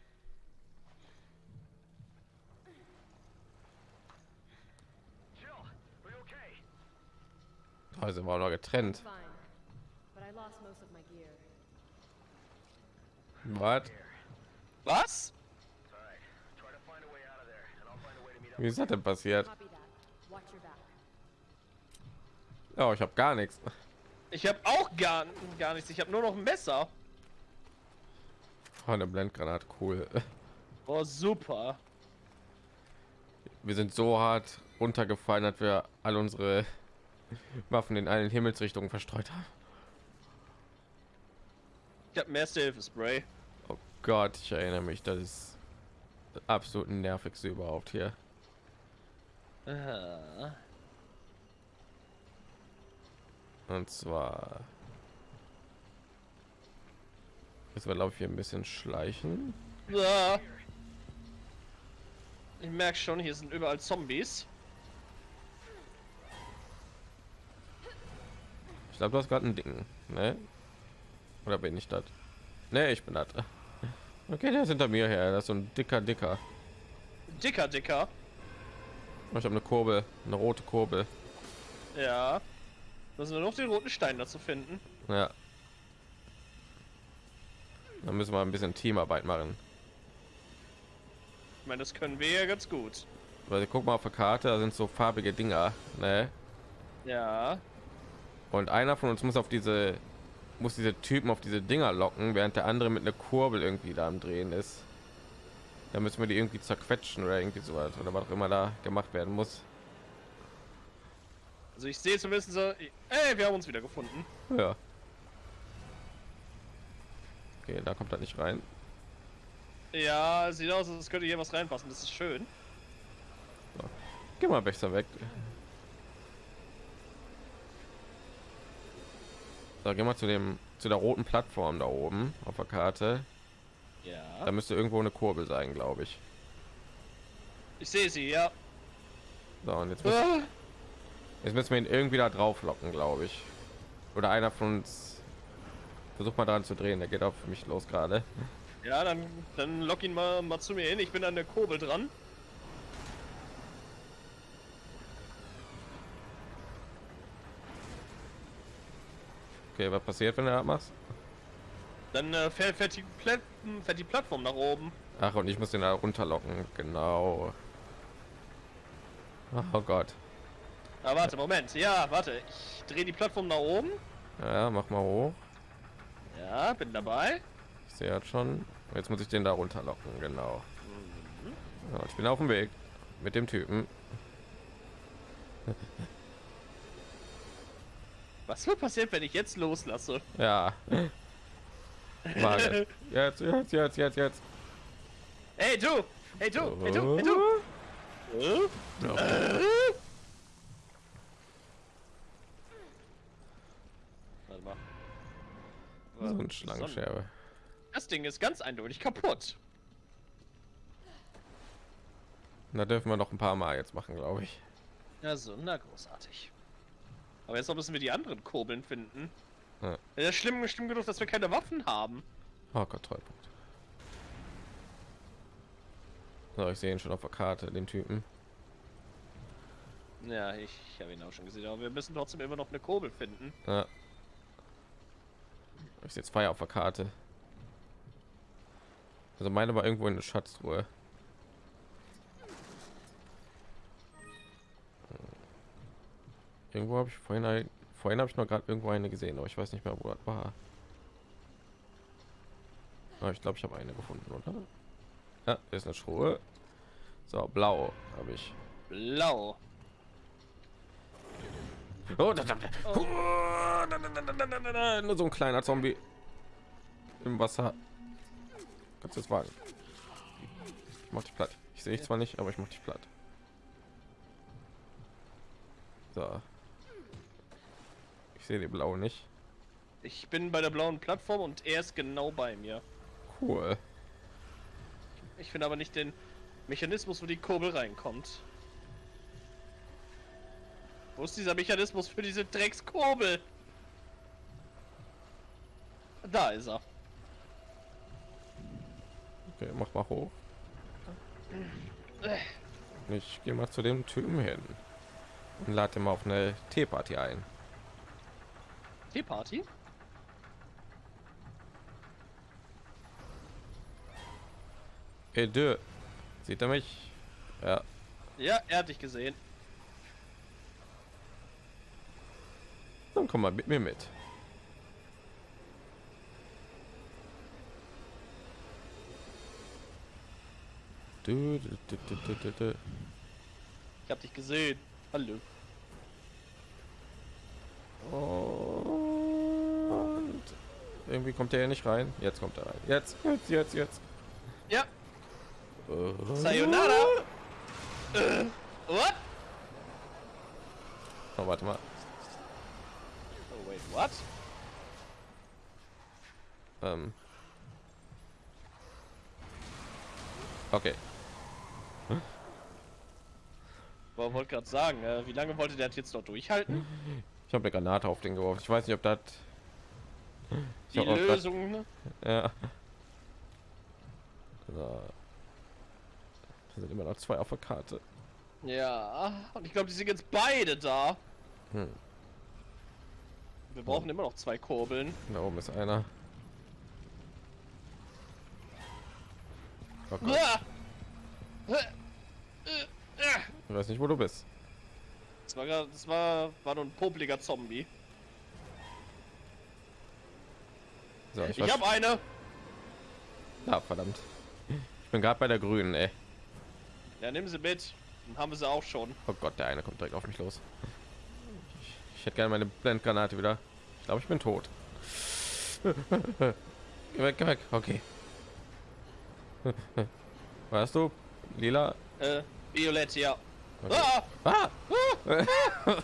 Jill, are you okay? Da sind wir auch noch getrennt. Fine. But I lost most of my gear. Was? Was? It's alright. Try to find a way out of there, and I'll find a way to meet up. Wie ist das denn passiert? Ja, ich habe gar nichts. Ich habe auch gar, gar nichts. Ich habe nur noch ein Messer. Oh, eine Blendgranate, cool. Oh, super. Wir sind so hart runtergefallen, dass wir all unsere Waffen in allen Himmelsrichtungen verstreut haben. Ich habe mehr Hilfe-Spray. Oh Gott, ich erinnere mich, das ist das absolut nervigste überhaupt hier. Und zwar jetzt wir glaube ich hier ein bisschen schleichen. Ich merke schon, hier sind überall Zombies. Ich glaube, du hast gerade ein Ding, ne? Oder bin ich das? Ne, ich bin das. Okay, der ist hinter mir her. Das ist so ein dicker, dicker. Dicker, dicker. Ich habe eine Kurbel, eine rote Kurbel. Ja. Müssen wir noch den roten Stein dazu finden. Ja. Dann müssen wir ein bisschen Teamarbeit machen. Ich meine, das können wir ja ganz gut. Weil guck mal auf der Karte, da sind so farbige Dinger, ne? Ja. Und einer von uns muss auf diese muss diese Typen auf diese Dinger locken, während der andere mit einer Kurbel irgendwie da am Drehen ist. Da müssen wir die irgendwie zerquetschen oder irgendwie sowas oder was auch immer da gemacht werden muss. Also ich sehe zumindest so. Ey, wir haben uns wieder gefunden. Ja. Okay, da kommt er nicht rein. Ja, sieht aus, als könnte hier was reinpassen. Das ist schön. Geh mal besser weg. So, geh mal zu dem zu der roten Plattform da oben auf der Karte. Ja. Da müsste irgendwo eine Kurbel sein, glaube ich. Ich sehe sie, ja. So, und jetzt, muss, Ah. jetzt müssen wir ihn irgendwie da drauf locken, glaube ich. Oder einer von uns versucht mal dran zu drehen. Der geht auf mich los gerade. Ja, dann, dann lock ihn mal, mal zu mir hin. Ich bin an der Kurbel dran. Okay, was passiert, wenn du das machst? Dann äh, fährt, fährt, die fährt die Plattform nach oben. Ach, und ich muss den da runterlocken. Genau. Oh Gott. Ah, warte, Moment. Ja, warte. Ich drehe die Plattform nach oben. Ja, mach mal hoch. Ja, bin dabei. Ich sehe jetzt schon. Jetzt muss ich den da runterlocken, genau. Ja, ich bin auf dem Weg mit dem Typen. Was wird passieren, wenn ich jetzt loslasse? Ja. Warte. Jetzt, jetzt, jetzt, jetzt, jetzt. Hey du! Hey du! Hey du! Hey du! Warte mal. So ein Schlangenscherbe. Das Ding ist ganz eindeutig kaputt. Da dürfen wir noch ein paar Mal jetzt machen, glaube ich. Ja, so, na großartig. Aber jetzt noch müssen wir die anderen Kurbeln finden. Ja. Das ist schlimm, schlimm genug, dass wir keine Waffen haben. Oh Gott, Treupunkt. So, ich sehe ihn schon auf der Karte, den Typen. Ja, ich, ich habe ihn auch schon gesehen, aber wir müssen trotzdem immer noch eine Kurbel finden. Ja. Ich sehe zwei auf der Karte. Also meine war irgendwo in der Schatztruhe. Irgendwo habe ich vorhin ein, vorhin habe ich noch gerade irgendwo eine gesehen, aber ich weiß nicht mehr, wo das war. Aber ich glaube, ich habe eine gefunden, oder? Ja, ist eine Truhe. So, blau habe ich. Blau. Oh, da, da, da. Oh. Nur so ein kleiner Zombie im Wasser. Kannst du es wagen? Ich mach dich platt. Ich sehe dich zwar nicht, aber ich mach dich platt. So. Ich sehe die blaue nicht. Ich bin bei der blauen Plattform und er ist genau bei mir. Cool. Ich finde aber nicht den Mechanismus, wo die Kurbel reinkommt. Wo ist dieser Mechanismus für diese Dreckskurbel? Da ist er. Okay, mach mal hoch. Ich gehe mal zu dem Typen hin und lade mal auf eine Teeparty ein. Teeparty? Hey, Dö. Sieht er mich? Ja. Ja, er hat dich gesehen. Dann komm mal mit mir mit. Du, du, du. Ich hab dich gesehen. Hallo. Und irgendwie kommt er ja nicht rein. Jetzt kommt er rein. Jetzt, jetzt, jetzt, jetzt. Ja, Äh, Sayonara. Äh, what? Oh, warte mal. Oh, wait, what? Ähm. Okay. Ich wollte gerade sagen, äh, wie lange wollte der jetzt noch durchhalten? Ich habe eine Granate auf den geworfen. Ich weiß nicht, ob das. Die Lösung, ne? Ja. So. Da sind immer noch zwei auf der Karte. Ja, und ich glaube, die sind jetzt beide da. Hm. Wir brauchen immer noch zwei Kurbeln. Da oben ist einer. Oh äh. ich weiß nicht, wo du bist. Das war, das war, war nur ein popliger Zombie. So, ich, Ich habe eine. Ah, verdammt. Ich bin gerade bei der grünen, ey. Ja, nimm sie mit. Dann haben wir sie auch schon. Oh Gott, der eine kommt direkt auf mich los. Ich, ich hätte gerne meine Blendgranate wieder. Ich glaube, ich bin tot. [LAUGHS] geh weg, geh weg. Okay. [LAUGHS] Weißt du? Lila. Äh, Violett, ja. Okay. Ah! Ah! [LAUGHS]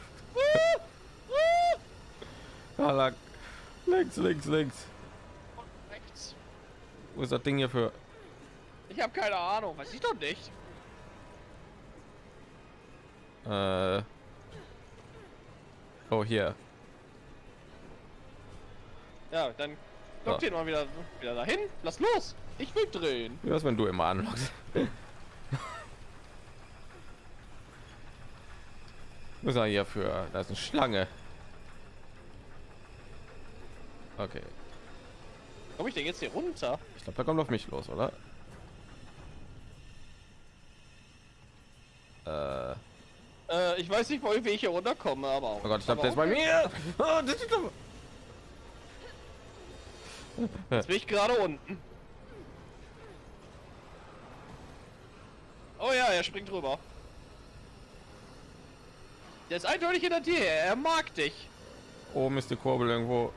ah, lang. Links, links, links. Wo ist das Ding hier für? Ich habe keine Ahnung, weiß ich doch nicht. Äh. Oh, hier. Ja, dann lock So. den mal wieder, wieder dahin. Lass los. Ich will drehen. Wie was, wenn du immer anlockst? [LAUGHS] Was ist er hier für? Da ist eine Schlange. Okay. Komm ich denn jetzt hier runter? Ich glaube, da kommt auf mich los, oder? Äh, Äh, ich weiß nicht, wie ich hier runterkomme, aber auch. oh Gott, ich glaube, der ist bei mir. Oh, Jetzt bin ich gerade unten. Oh ja, er springt rüber. Der ist eindeutig hinter dir. Er mag dich. Oben ist die Kurbel irgendwo.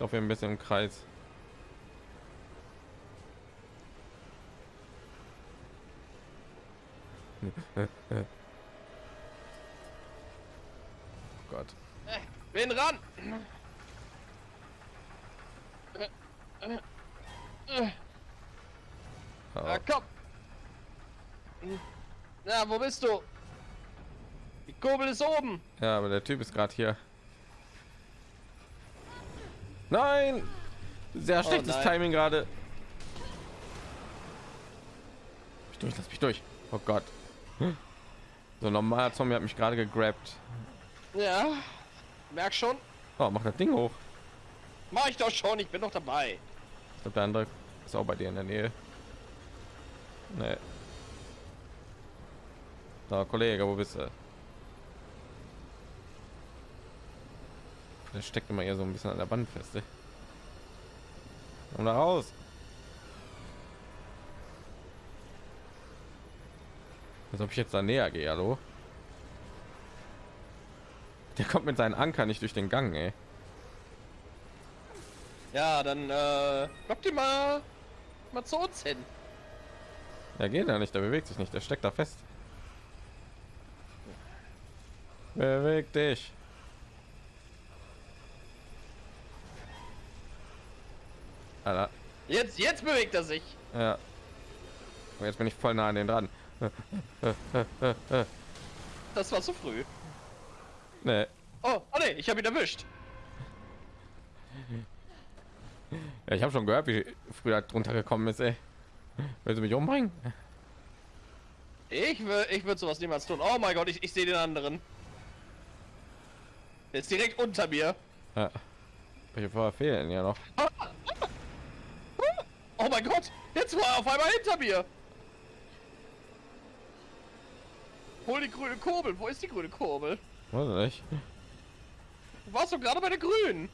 Ich hier ein bisschen im Kreis. Oh Gott. Bin ran. Oh, Ja, komm. Ja, wo bist du? Die Kurbel ist oben. ja, aber der Typ ist gerade hier. Nein! Sehr schlechtes nein. Timing gerade. Mich durch, lass mich durch. Oh Gott. So ein normaler Zombie hat mich gerade gegrabt. Ja. Merk schon. Oh, mach das Ding hoch. Mach ich doch schon. Ich bin doch dabei. Ich glaube, der andere ist auch bei dir in der Nähe. Nee. So, Kollege, wo bist du? Der steckt immer hier so ein bisschen an der Wand fest. ey. Komm da raus. Als ob ich jetzt da näher gehe, hallo? Der kommt mit seinen Anker nicht durch den Gang, ey. Ja, dann äh, lock dir mal mal zu uns hin. Er geht ja nicht, der bewegt sich nicht, der steckt da fest. Beweg dich. Alter, Jetzt jetzt bewegt er sich. ja. Und jetzt bin ich voll nah an den dran. Das war zu früh. Nee. Oh, oh nee, ich habe ihn erwischt. Ja, ich habe schon gehört, wie früher drunter gekommen ist, ey. Willst du mich umbringen? Ich will, ich würde sowas niemals tun. Oh mein Gott, ich, ich sehe den anderen. Jetzt direkt unter mir. Ja. Welche vorher fehlen ja noch? Oh mein Gott, jetzt war er auf einmal hinter mir. Hol die grüne Kurbel. Wo ist die grüne Kurbel? Weiß nicht. Du warst doch gerade bei der grünen.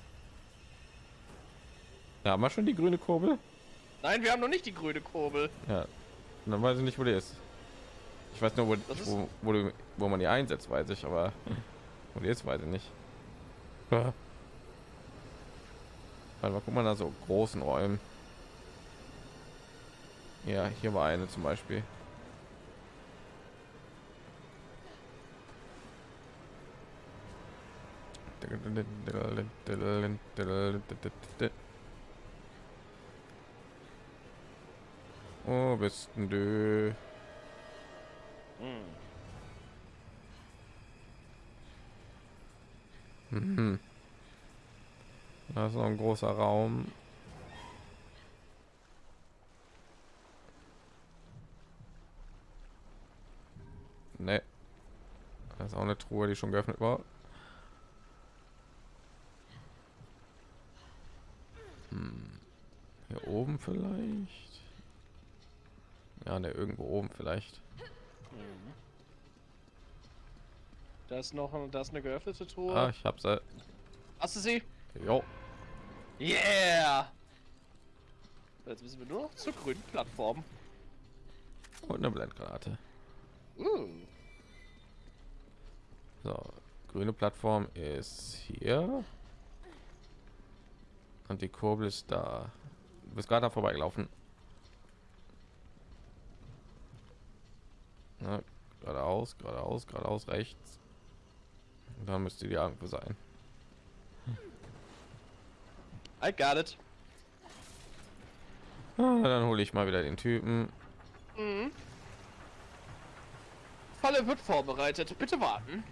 Ja, haben wir schon die grüne Kurbel? Nein, wir haben noch nicht die grüne Kurbel. Ja. Dann weiß ich nicht, wo die ist. Ich weiß nur, wo, wo, wo, du, wo man die einsetzt, weiß ich, aber wo die ist, weiß ich nicht. Warte mal, guck mal nach so großen Räumen. Ja, hier war eine zum Beispiel. Wo bist du? Mhm. Da ist noch ein großer Raum. Ne. Da ist auch eine Truhe, die schon geöffnet war. Hm. Hier oben vielleicht? Ja, ne, irgendwo oben vielleicht. Da ist noch da ist eine geöffnete Truhe. Ah, ich hab's. Äh, Hast du sie? jo. Yeah! Jetzt müssen wir nur noch zur grünen Plattform. Und eine Blendgranate. Uh. So, grüne Plattform ist hier. Und die Kurbel ist da. Du bist gerade da vorbeigelaufen. Ja, geradeaus, geradeaus, geradeaus, rechts. Dann müsste die irgendwo sein. I got it. Ah, dann hole ich mal wieder den Typen. Mhm. Falle wird vorbereitet. Bitte warten.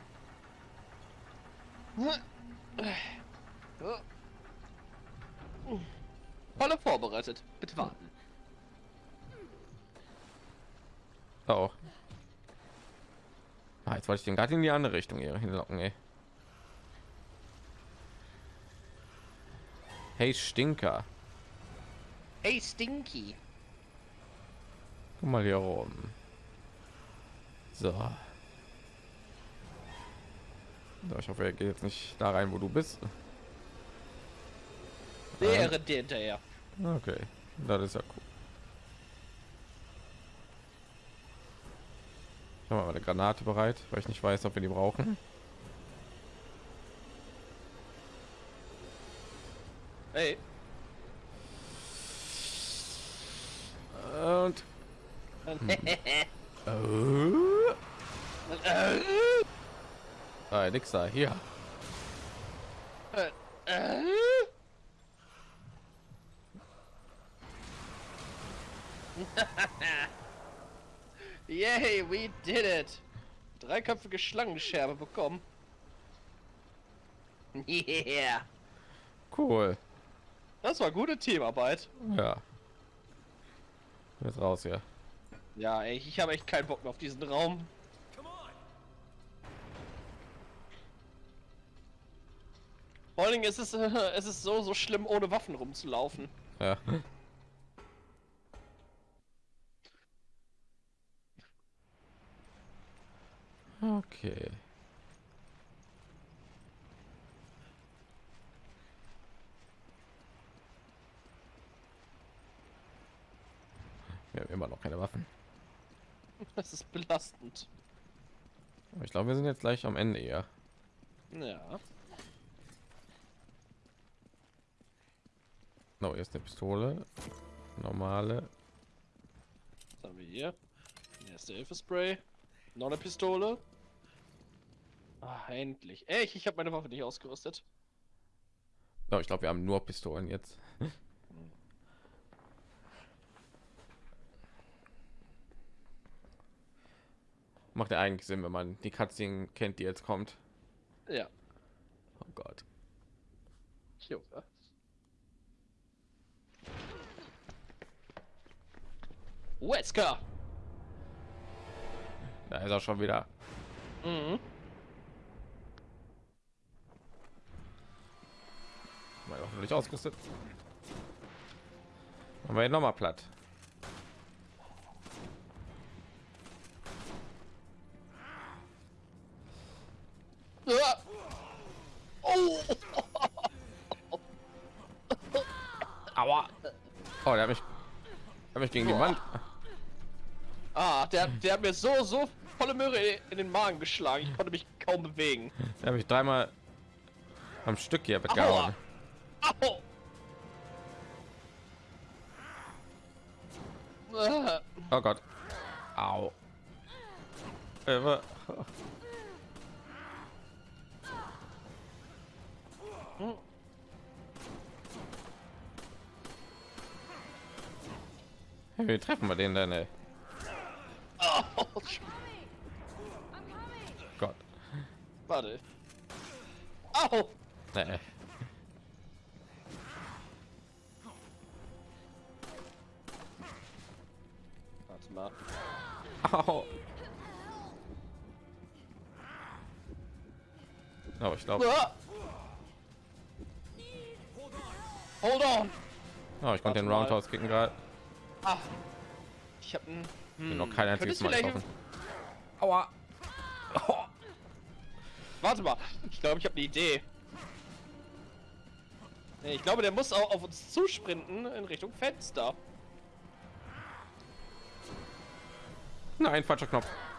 Falle vorbereitet. Bitte warten. Oh. Ah, jetzt wollte ich den gerade in die andere Richtung hier hinlocken, ey. Hey Stinker, Hey Stinky. guck mal hier rum. So. Ich hoffe, er geht jetzt nicht da rein, wo du bist. Der rennt dir hinterher. Okay, das ist ja cool. Ich habe mal eine Granate bereit, weil ich nicht weiß, ob wir die brauchen. Hey. Und oh. Ah, nix da hier. [LAUGHS] Yay, we did it! Dreiköpfige Schlangenscherbe bekommen. [LAUGHS] Yeah! Cool. Das war gute Teamarbeit. Ja. Jetzt raus hier. Ja, ey, ich habe echt keinen Bock mehr auf diesen Raum. Vor allen Dingen ist es, [LAUGHS] äh, es ist so, so schlimm, ohne Waffen rumzulaufen. Ja. Okay. Wir haben immer noch keine Waffen. [LAUGHS] Das ist belastend. Ich glaube, wir sind jetzt gleich am Ende eher. Ja. No, hier ist eine Pistole. Normale. Was haben wir hier? Ist der Hilfespray. Noch eine Pistole. Ah, endlich. Echt, ich habe meine Waffe nicht ausgerüstet. No, ich glaube, wir haben nur Pistolen jetzt. [LAUGHS] Macht ja eigentlich Sinn, wenn man die Cutscene kennt, die jetzt kommt. Ja. Oh Gott. Junge. Wesker! Da ist er schon wieder. Mhm. Mal hoffentlich ausgerüstet. Haben wir ihn noch mal platt. Oh! Aua. Oh, der hat mich, der hat mich gegen die Wand. Ah, der, der hat mir so, so volle Möhre in den Magen geschlagen. Ich konnte mich kaum bewegen. Der hat mich dreimal am Stück hier! Ah. Oh Gott. Au. Äh, wa- Hey, wie treffen wir den denn, ey? Au. Gott. Warte. Au! Nee. Warte mal. Au. Oh, ich glaube, Ah. Hold on! oh, ich konnte den. Roundhouse kicken gerade. Ah. Ich hab ein. Bin noch kein einziges Mal getroffen. Aua. Oh. [LAUGHS] Warte mal, ich glaube, ich habe eine Idee. Nee, ich glaube, der muss auch auf uns zusprinten in Richtung Fenster. Nein, falscher Knopf. [LAUGHS]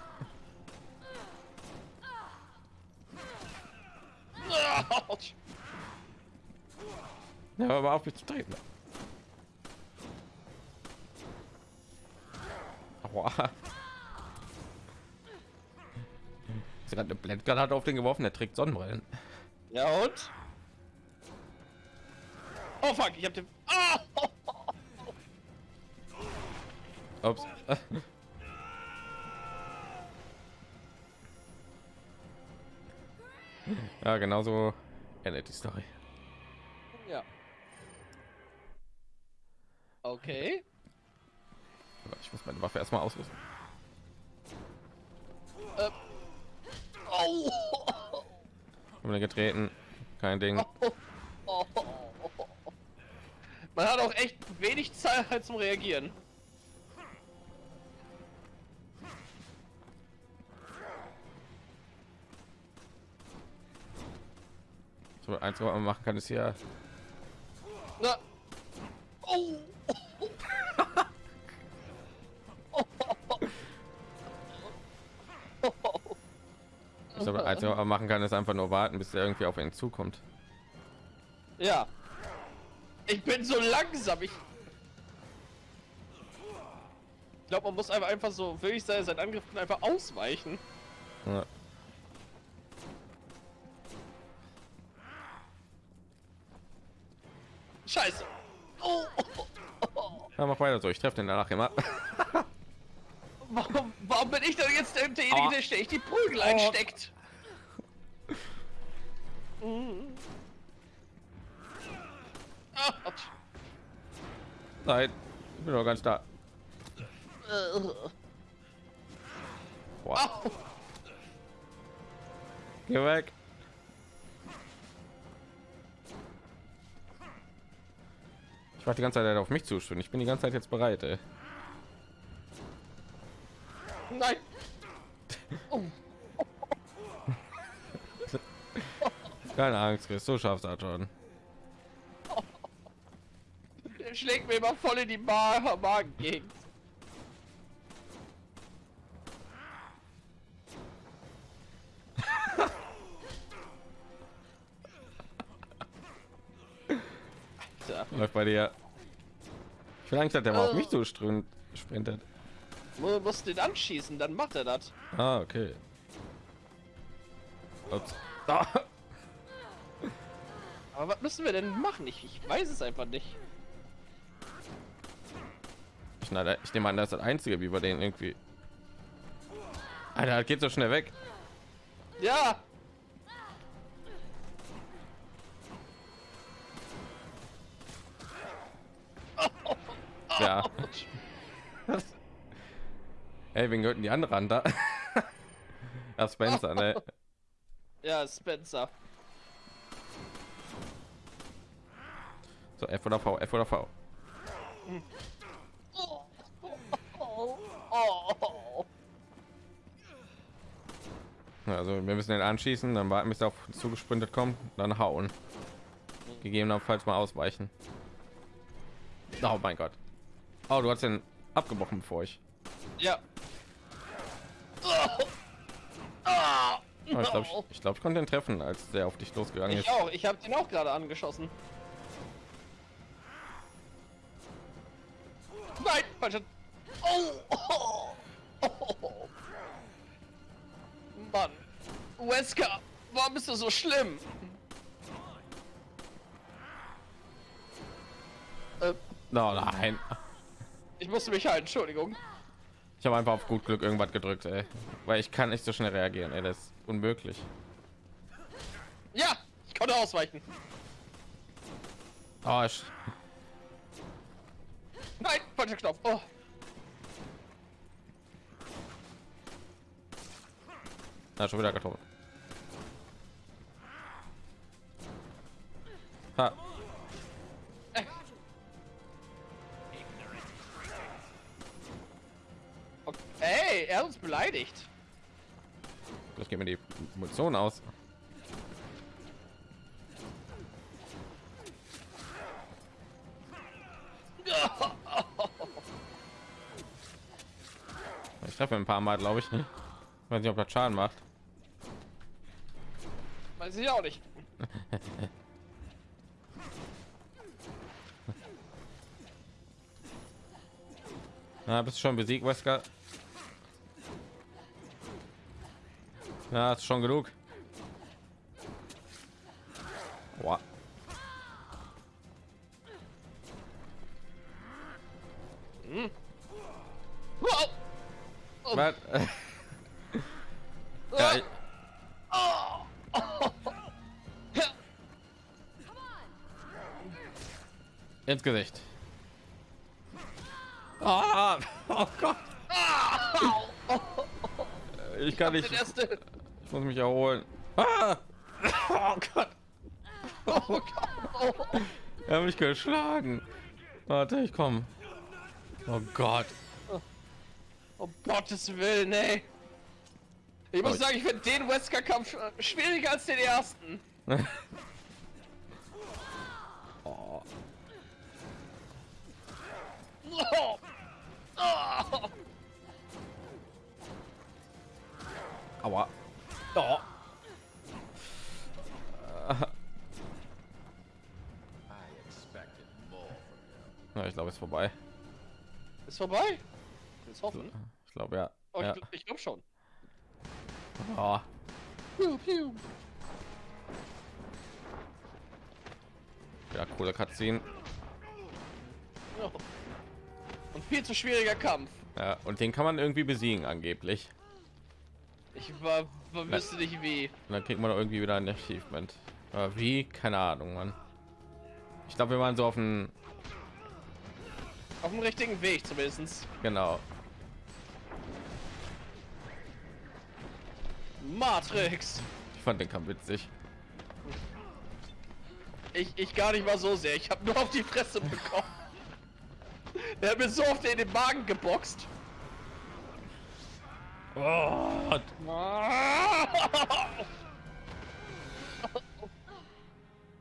Ja, aber auf mich zu treten. Aua. Sie hat eine Blendgranate auf den geworfen, der trägt Sonnenbrillen. Ja und? Oh fuck, ich hab den. Ah! Ups. Ja, genauso endet die Story. Ja. Okay. Ich muss meine Waffe erstmal ausrüsten. Äh. Oh. Getreten. Kein Ding. Oh. Man hat auch echt wenig Zeit zum Reagieren. So, eins, was man machen kann, ist hier. Na. Oh. Man machen kann, ist einfach nur warten, bis der irgendwie auf ihn zukommt. Ja. Ich bin so langsam. Ich glaube, man muss einfach einfach so wirklich sein, seinen Angriffen einfach ausweichen. Ja. Scheiße. Oh. Ja, mach weiter so. Ich treffe den danach immer. [LAUGHS] Warum, warum bin ich denn jetzt derjenige, Oh. der ständig die Prügel einsteckt? Ah, Nein, ich bin noch ganz da. au. geh weg. Ich war die ganze Zeit auf mich zustimmen. Ich bin die ganze Zeit jetzt bereit. Ey. Nein. Oh, [LAUGHS] Keine Angst, Chris. So schaffst du das schon. der [LAUGHS] schlägt mir immer voll in die Ma Magengegend. Alter, [LAUGHS] Läuft bei dir. Ich will eigentlich, dass der mal auf Äh. mich strömt, sprintet. mu- musst den anschießen, dann macht er das. Ah, okay. Ups. [LAUGHS] Aber was müssen wir denn machen? Ich, ich weiß es einfach nicht. Ich, na, ich nehme an, das ist das einzige, wie wir den irgendwie. Alter, geht so schnell weg. Ja, Ja. Ey, wen gehörten die andere an da? [LAUGHS] ja, Spencer, ne? ja, Spencer. So, F oder V, F oder V. Also, wir müssen den anschießen, dann warten, bis er auf zugesprintet kommt, dann hauen. Gegebenenfalls mal ausweichen. Oh mein Gott. Oh, du hast den abgebrochen bevor ich. Ja. Oh, ich glaube, ich, ich, glaub, ich konnte ihn treffen, als der auf dich losgegangen Ich ist. auch. Ich habe den auch gerade angeschossen. Nein, falsche. Oh, oh, [LAUGHS] oh. Mann. Wesker, warum bist du so schlimm? Äh, Oh, nein. ich musste mich halten, Entschuldigung. Ich habe einfach auf gut Glück irgendwas gedrückt, ey. Weil ich kann nicht so schnell reagieren, ey. Das ist unmöglich. Ja, ich konnte ausweichen. Oh, ich, Nein, falscher Knopf. Oh. na, schon wieder getroffen. Ha. Okay. Hey, er hat uns beleidigt. Das geht mir die Munition aus. Ich treffe ein paar Mal, glaube ich. Ich weiß nicht, ob das Schaden macht. Weiß ich auch nicht. [LAUGHS] Na, bist du schon besiegt, Wesker? Ja, ist schon genug. Oh, Was? [LAUGHS] ja, ich, ins Gesicht. Ah, oh Gott. Ich kann nicht. Den erste. Ich muss mich erholen. Ah! Oh Gott. Oh Gott. Oh. Er hat mich geschlagen. Warte, ich komme. Oh Gott. Gottes Willen, ey. Ich muss sagen, ich finde den Wesker-Kampf äh, schwieriger als den ersten. Oh. [LAUGHS] Oh. Oh. Aua. Oh. [LAUGHS] Ja, ich glaube, es ist vorbei. Ist vorbei? Ist hoffen. Ich glaube, ja. Oh, ja. ich, gl- ich glaube schon. Oh. Piu, piu. Ja, coole Cutscene. Oh. Und viel zu schwieriger Kampf. Ja, und den kann man irgendwie besiegen angeblich. Ich war, war wüsste nicht wie. Und dann kriegt man doch irgendwie wieder ein Achievement. Aber wie? Keine Ahnung, Mann. Ich glaube, wir waren so auf dem Auf dem richtigen Weg zumindest. genau. Matrix. Ich fand den Kampf witzig. Ich, ich gar nicht mal so sehr. Ich habe nur auf die Fresse bekommen. [LAUGHS] Er hat mir so oft in den Magen geboxt. Oh, [LAUGHS]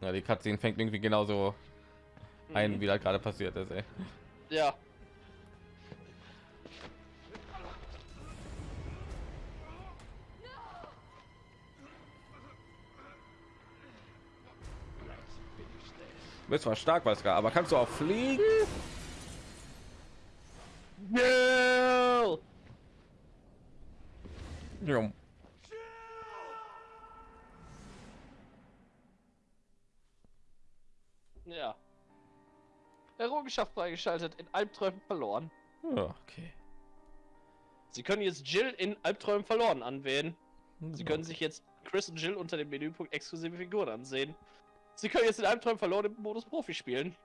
ja, die Cutscene fängt irgendwie genauso ein, wie da gerade passiert ist. Ey. Ja. Bist zwar stark, was aber kannst du auch fliegen? No! Ja. Ja. Errungenschaft freigeschaltet, in Albträumen verloren. Ja, okay. Sie können jetzt Jill in Albträumen verloren anwählen. Sie können sich jetzt Chris und Jill unter dem Menüpunkt exklusive Figuren ansehen. Sie können jetzt in Albträumen verloren im Modus Profi spielen.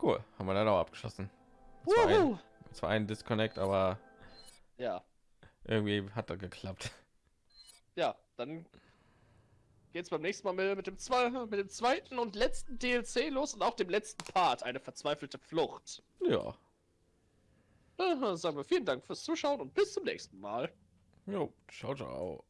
Cool, haben wir dann auch abgeschlossen. Zwar ein, zwar ein Disconnect, aber Ja, irgendwie hat er geklappt. ja, dann geht's beim nächsten Mal mit, dem zwei, mit dem zweiten und letzten DLC los und auch dem letzten Part, eine verzweifelte Flucht. Ja. Äh, sagen wir vielen Dank fürs Zuschauen und bis zum nächsten Mal. Jo, ciao, ciao.